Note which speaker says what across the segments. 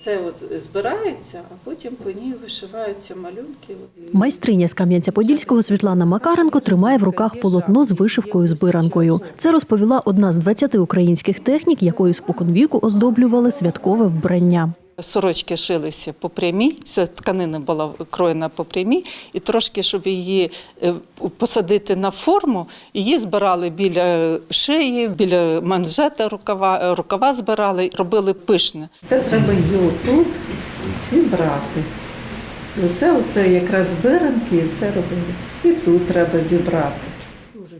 Speaker 1: Це от збирається, а потім по ній вишиваються малюнки.
Speaker 2: Майстриня з Кам'янця-Подільського Світлана Макаренко тримає в руках полотно з вишивкою збиранкою. Це розповіла одна з 20 українських технік, якою споконвіку оздоблювали святкове вбрання.
Speaker 3: Сорочки шилися по прямій, ця тканина була кроєна по прямій, і трошки, щоб її е, посадити на форму, її збирали біля шиї, біля манжета рукава, е, рукава збирали, робили пишне.
Speaker 1: Це треба її тут зібрати. Оце, оце якраз збиранки, і це робили. І тут треба зібрати.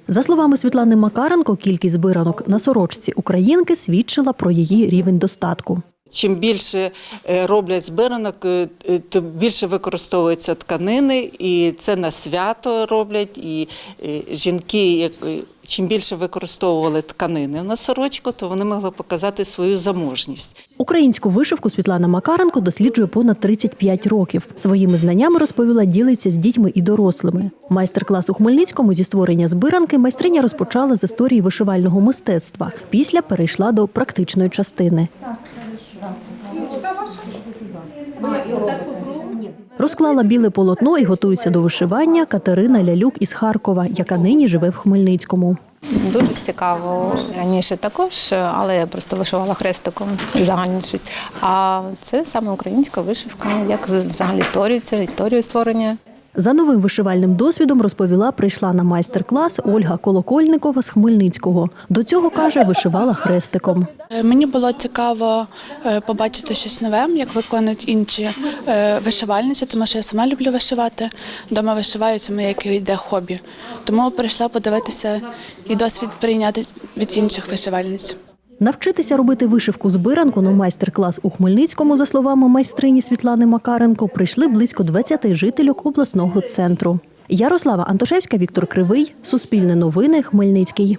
Speaker 2: За словами Світлани Макаренко, кількість збиранок на сорочці українки свідчила про її рівень достатку.
Speaker 3: Чим більше е, роблять збиранок, е, е, то більше використовуються тканини, і це на свято роблять. І жінки, чим більше використовували тканини на сорочку, то вони могли показати свою заможність.
Speaker 2: Українську вишивку Світлана Макаренко досліджує понад 35 років. Своїми знаннями розповіла, ділиться з дітьми і дорослими. Майстер-клас у Хмельницькому зі створення збиранки майстриня розпочала з історії вишивального мистецтва. Після перейшла до практичної частини. Розклала біле полотно і готується до вишивання Катерина Лялюк із Харкова, яка нині живе в Хмельницькому.
Speaker 4: Дуже цікаво. Раніше також, але я просто вишивала хрестиком загальнішість. А це саме українська вишивка, як взагалі створюється, історію створення.
Speaker 2: За новим вишивальним досвідом розповіла, прийшла на майстер-клас Ольга Колокольникова з Хмельницького. До цього каже, вишивала хрестиком.
Speaker 5: Е, Мені було цікаво е, побачити щось нове, як виконують інші е, вишивальниці, тому що я сама люблю вишивати. Дома вишиваю, це моє йде хобі. Тому прийшла подивитися і досвід прийняти від інших вишивальниць.
Speaker 2: Навчитися робити вишивку збиранку на майстер-клас у Хмельницькому, за словами майстрині Світлани Макаренко, прийшли близько 20 жительок обласного центру. Ярослава Антошевська, Віктор Кривий, Суспільне новини, Хмельницький.